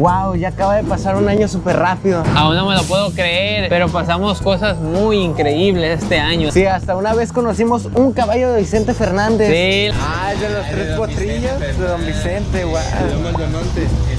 Wow, ya acaba de pasar un año súper rápido. Aún no me lo puedo creer, pero pasamos cosas muy increíbles este año. Sí, hasta una vez conocimos un caballo de Vicente Fernández. Sí. Ah, es de los tres potrillos de Don Vicente, wow.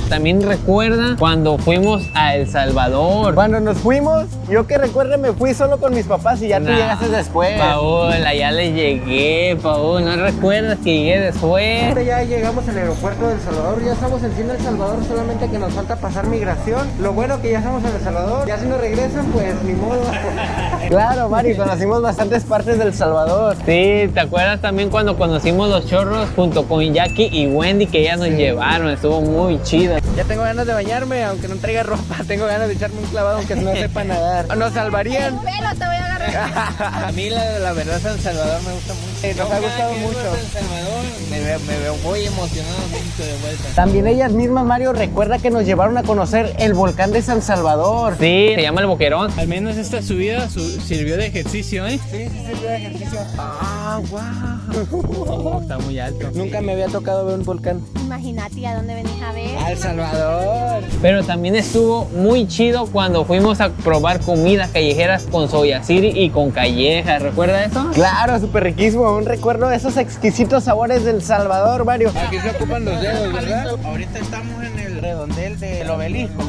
También recuerda cuando fuimos a El Salvador. Cuando nos fuimos, yo que recuerde me fui solo con mis papás y ya tú llegaste después. Paola, ya le llegué, Paola. ¿No recuerdas que llegué después? Ya llegamos al aeropuerto de El Salvador, ya estamos encima del Salvador, solamente que nos falta pasar migración. Lo bueno que ya estamos en El Salvador, ya si nos regresan, pues ni modo. claro, Mari, conocimos bastantes partes del Salvador. Sí, ¿te acuerdas también cuando conocimos los chorros junto con Jackie y Wendy que ya nos llevaron? Estuvo muy chido. Ya tengo ganas de bañarme, aunque no traiga ropa, tengo ganas de echarme un clavado aunque no sepa nadar. Nos salvarían. Pelo te voy a agarrar. A mí la, la verdad San Salvador me gusta mucho. Sí, nos ha gustado mucho. San Salvador me, veo- me veo muy emocionado de vuelta. También ellas mismas, Mario, recuerda que nos llevaron a conocer el volcán de San Salvador. Sí, se llama el Boquerón. Al menos esta subida su- sirvió de ejercicio, ¿eh? Sí, sí, sí, de ejercicio. Ah, wow. Está muy alto. Nunca me había tocado ver un volcán. Imagínate a dónde venís a ver. Al Salvador. Pero también estuvo muy chido cuando fuimos a probar comidas callejeras con Soya City y con Calleja. ¿Recuerda eso? Claro, súper riquísimo. Un recuerdo de esos exquisitos sabores del Salvador, Mario. Aquí se ocupan los dedos, ¿verdad? Ahorita estamos en el redondel del obelisco.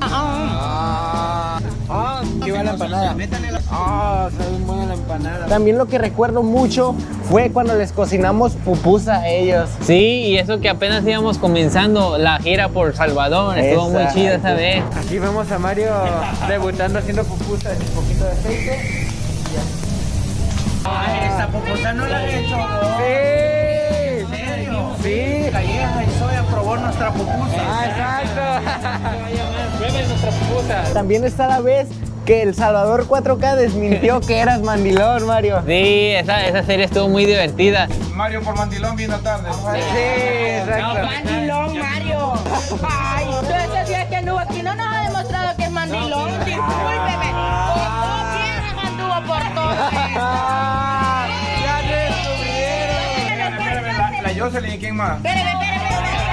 Ah, ah, la empanada. Ah, sabe muy buena la empanada. También lo que recuerdo mucho fue cuando les cocinamos pupusa a ellos. Sí, y eso que apenas íbamos comenzando la gira por Salvador. Estuvo muy chida esa vez. Aquí vemos a Mario debutando haciendo pupusa en un poquito de aceite. Ay, esta pupusa no la he hecho. Sí. ¿En serio? Sí. Calleja y Soya probó nuestra pupusa. Ah, exacto. Prueben nuestra pupusa. También está la vez que El Salvador 4K desmintió que eras mandilón, Mario. Sí, esa, esa serie estuvo muy divertida. Mario por mandilón vino tarde. Sí, exacto. Mandilón, Mario. Ay, tú ese día que anduvo aquí no nos ha demostrado que es mandilón. Discúlpeme. Piernas anduvo por todo. Ah, ya descubrieron. La Jocelyn, ¿y quién más? Espérame, espérame, espérame.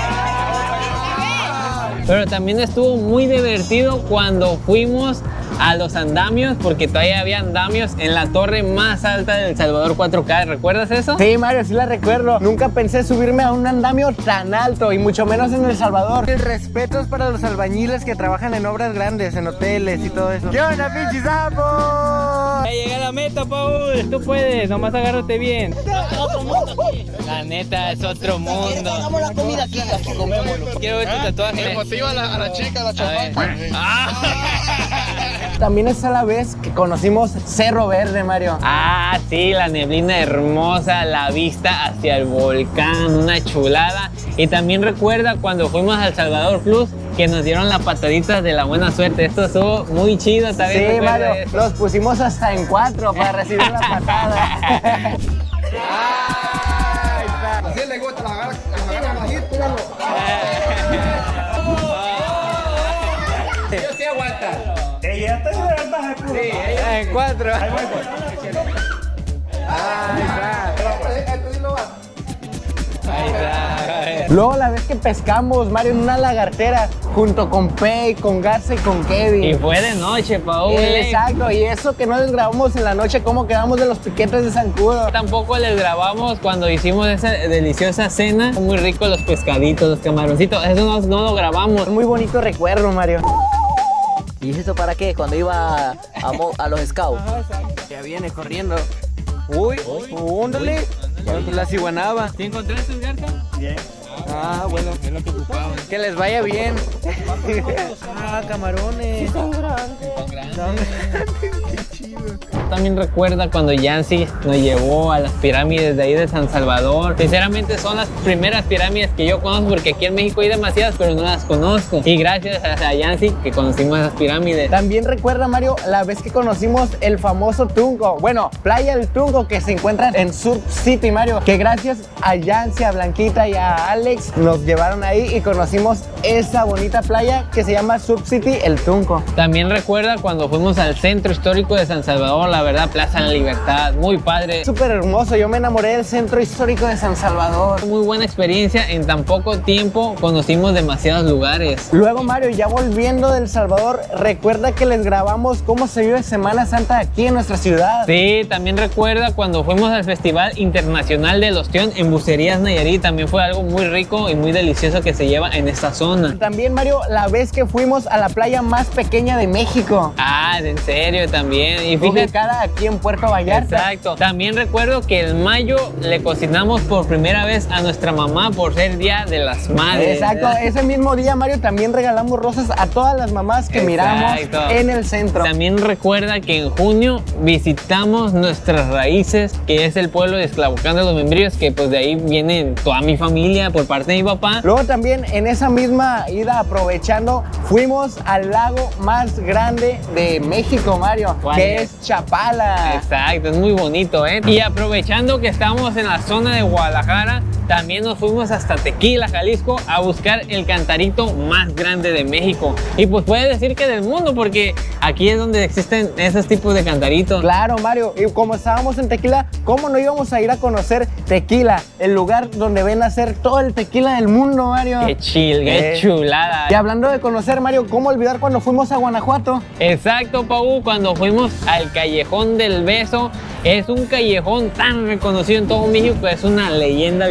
Pero también estuvo muy divertido cuando fuimos a los andamios, porque todavía había andamios en la torre más alta del Salvador 4K. ¿Recuerdas eso? Sí, Mario, sí la recuerdo. Nunca pensé subirme a un andamio tan alto y mucho menos en El Salvador. El respeto es para los albañiles que trabajan en obras grandes, en hoteles y todo eso. ¿Qué onda, pinches? Ya llegué a la meta, Paul. Tú puedes, nomás agárrate bien. La neta, es otro mundo. Hagamos la comida aquí, aquí comemos. Quiero ver tu tatuaje. Motiva a la, a la chica, a la También está la vez que conocimos Cerro Verde, Mario. Ah, sí, la neblina hermosa, la vista hacia el volcán, una chulada. Y también recuerda cuando fuimos al Salvador Plus que nos dieron la patadita de la buena suerte. Esto estuvo muy chido también. Sí, Mario, los pusimos hasta en cuatro para recibir la patada. Así le gusta, la agarra, la agarra bajito. Yo sí aguanta. En cuatro. Ahí Ahí está. Luego la vez que pescamos, Mario, en una lagartera, junto con Pei, con Garza y con Kevin. Y fue de noche, Paul. Exacto, y eso que no les grabamos en la noche, cómo quedamos de los piquetes de zancudo. Tampoco les grabamos cuando hicimos esa deliciosa cena. Muy ricos los pescaditos, los camaroncitos. Eso no, no lo grabamos. Muy bonito recuerdo, Mario. ¿Y eso para qué? Cuando iba a, mo- a los scouts. Ya viene corriendo. Uy, úndale. La ciguanaba. ¿Te encontraste, Garza? Ah, bueno. Que les vaya bien. ah, camarones. También recuerda cuando Yancy nos llevó a las pirámides de ahí de San Salvador. Sinceramente son las primeras pirámides que yo conozco porque aquí en México hay demasiadas, pero no las conozco. Y gracias a Yancy que conocimos esas pirámides. También recuerda, Mario, la vez que conocimos el famoso Tungo. Bueno, Playa del Tungo que se encuentra en Surf City, Mario. Que gracias a Yancy, a Blanquita y a Alex nos llevaron ahí y conocimos esa bonita playa que se llama Sub City El Tunco. También recuerda cuando fuimos al centro histórico de San Salvador, la verdad, Plaza de la Libertad, muy padre. Súper hermoso, yo me enamoré del centro histórico de San Salvador. Muy buena experiencia, en tan poco tiempo conocimos demasiados lugares. Luego Mario, ya volviendo del Salvador, recuerda que les grabamos cómo se vive Semana Santa aquí en nuestra ciudad. Sí, también recuerda cuando fuimos al Festival Internacional del Ostión en Bucerías Nayarit, también fue algo muy rico y muy delicioso que se lleva en esta zona. También Mario, la vez que fuimos a la playa más pequeña de México. Ah, en serio también. Y fíjate, aquí en Puerto Vallarta. Exacto. También recuerdo que en mayo le cocinamos por primera vez a nuestra mamá por ser Día de las Madres. Exacto, ese mismo día Mario también regalamos rosas a todas las mamás que miramos en el centro. También recuerda que en junio visitamos nuestras raíces, que es el pueblo de Esclavucán de los Membrillos, que pues de ahí viene toda mi familia por parte de mi papá. Luego también en esa misma ida aprovechando fuimos al lago más grande de México, Mario, ¿Cuál que es? es Exacto, es muy bonito, ¿eh? Y aprovechando que estamos en la zona de Guadalajara, también nos fuimos hasta Tequila, Jalisco, a buscar el cantarito más grande de México. Y pues puede decir que del mundo, porque aquí es donde existen esos tipos de cantaritos. Claro, Mario, y como estábamos en Tequila, ¿cómo no íbamos a ir a conocer Tequila? El lugar donde ven a hacer todo el tequila del mundo, Mario. Qué chill, qué Eh. chulada. Y hablando de conocer, Mario, ¿cómo olvidar cuando fuimos a Guanajuato? Exacto, Pau, cuando fuimos al Callejón del Beso, es un callejón tan reconocido en todo México, es una leyenda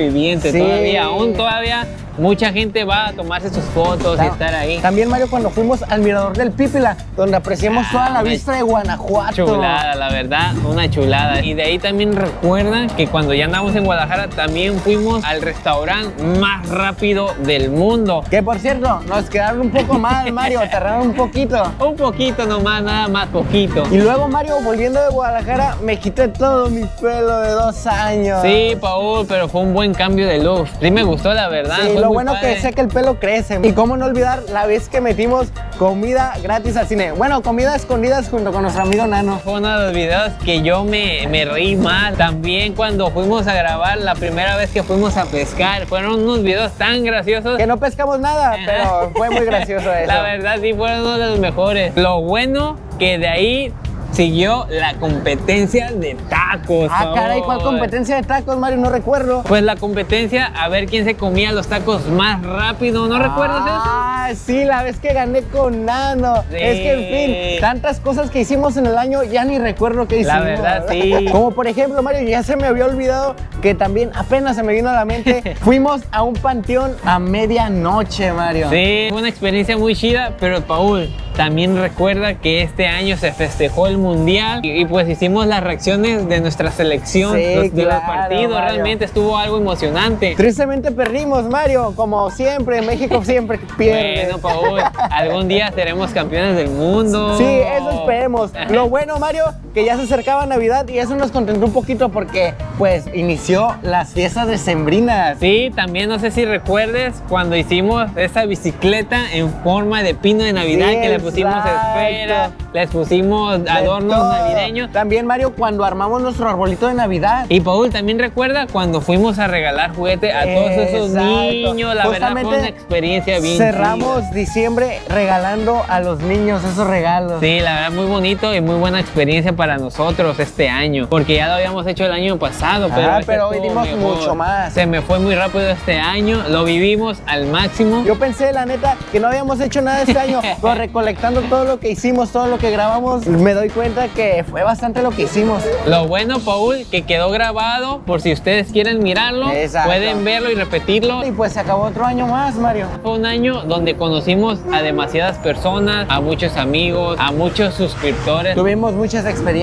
Sí. todavía, aún todavía mucha gente va a tomarse sus fotos y estar ahí. También, Mario, cuando fuimos al Mirador del Pípila, donde apreciamos toda la una vista de Guanajuato. Chulada, la verdad, una chulada. Y de ahí también recuerda que cuando ya andamos en Guadalajara, también fuimos al restaurante más rápido del mundo. Que por cierto, nos quedaron un poco mal, Mario, tardaron un poquito. Un poquito nomás, nada más poquito. Y luego, Mario, volviendo de Guadalajara, me quité todo mi pelo de dos años. Sí, Paul, pero fue un buen cambio de look. Sí me gustó, la verdad. Sí, lo bueno padre. que sé que el pelo crece. Y cómo no olvidar la vez que metimos comida gratis al cine. Bueno, comida escondidas junto con nuestro amigo Nano. Fue uno de los videos que yo me, me reí mal. También cuando fuimos a grabar la primera vez que fuimos a pescar. Fueron unos videos tan graciosos. Que no pescamos nada, pero fue muy gracioso eso. La verdad sí fueron uno de los mejores. Lo bueno que de ahí siguió la competencia de tacos. Ah, caray, ¿cuál competencia de tacos, Mario? No recuerdo. Pues la competencia a ver quién se comía los tacos más rápido. ¿No recuerdas eso? Ah, sí, la vez que gané con Nano. Sí. Es que, en fin, tantas cosas que hicimos en el año, ya ni recuerdo qué hicimos. La verdad, sí. Como por ejemplo, Mario, ya se me había olvidado que también apenas se me vino a la mente, fuimos a un panteón a medianoche, Mario. Sí, fue una experiencia muy chida, pero Paul, también recuerda que este año se festejó el Mundial y, y pues hicimos las reacciones de nuestra selección, Sí, los, de los claro, partidos, Mario. realmente estuvo algo emocionante. Tristemente perdimos, Mario, como siempre, México siempre pierde. Bueno, Paul, algún día seremos campeones del mundo. Sí, eso esperemos. Lo bueno, Mario, que ya se acercaba Navidad y eso nos contentó un poquito porque, pues, inició las fiestas decembrinas. Sí, también no sé si recuerdes cuando hicimos esa bicicleta en forma de pino de Navidad Sí, que le pusimos exacto. esferas, les pusimos adornos navideños. También, Mario, cuando armamos nuestro arbolito de Navidad. Y Paul, también recuerda cuando fuimos a regalar juguete a todos esos niños. La verdad fue una experiencia bien Cerramos chida. diciembre regalando a los niños esos regalos. Sí, la verdad muy bonito y muy buena experiencia para nosotros este año, porque ya lo habíamos hecho el año pasado, pero, Ah, pero hoy mucho más. Se me fue muy rápido este año, lo vivimos al máximo. Yo pensé, la neta, que no habíamos hecho nada este año, pero recolectando todo lo que hicimos, todo lo que grabamos, me doy cuenta que fue bastante lo que hicimos. Lo bueno, Paul, que quedó grabado, por si ustedes quieren mirarlo, Exacto. pueden verlo y repetirlo. Y pues se acabó otro año más, Mario. Fue un año donde conocimos a demasiadas personas, a muchos amigos, a muchos suscriptores. Tuvimos muchas experiencias.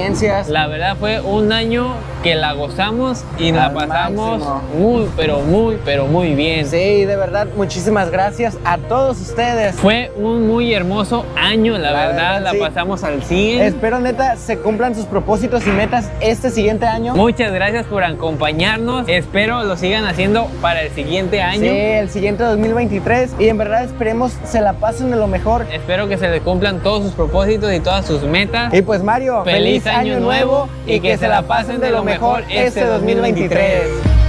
La verdad fue un año que la gozamos y la Al pasamos máximo. muy, pero muy, pero muy bien. Sí, de verdad, muchísimas gracias a todos ustedes. Fue un muy hermoso año, la, La verdad, verdad, la sí. pasamos al 100. Espero, neta, se cumplan sus propósitos y metas este siguiente año. Muchas gracias por acompañarnos. Espero lo sigan haciendo para el siguiente año. Sí, el siguiente 2023. Y en verdad esperemos se la pasen de lo mejor. Espero que se le cumplan todos sus propósitos y todas sus metas. Y pues Mario, Año nuevo y que se la pasen de lo mejor este 2023.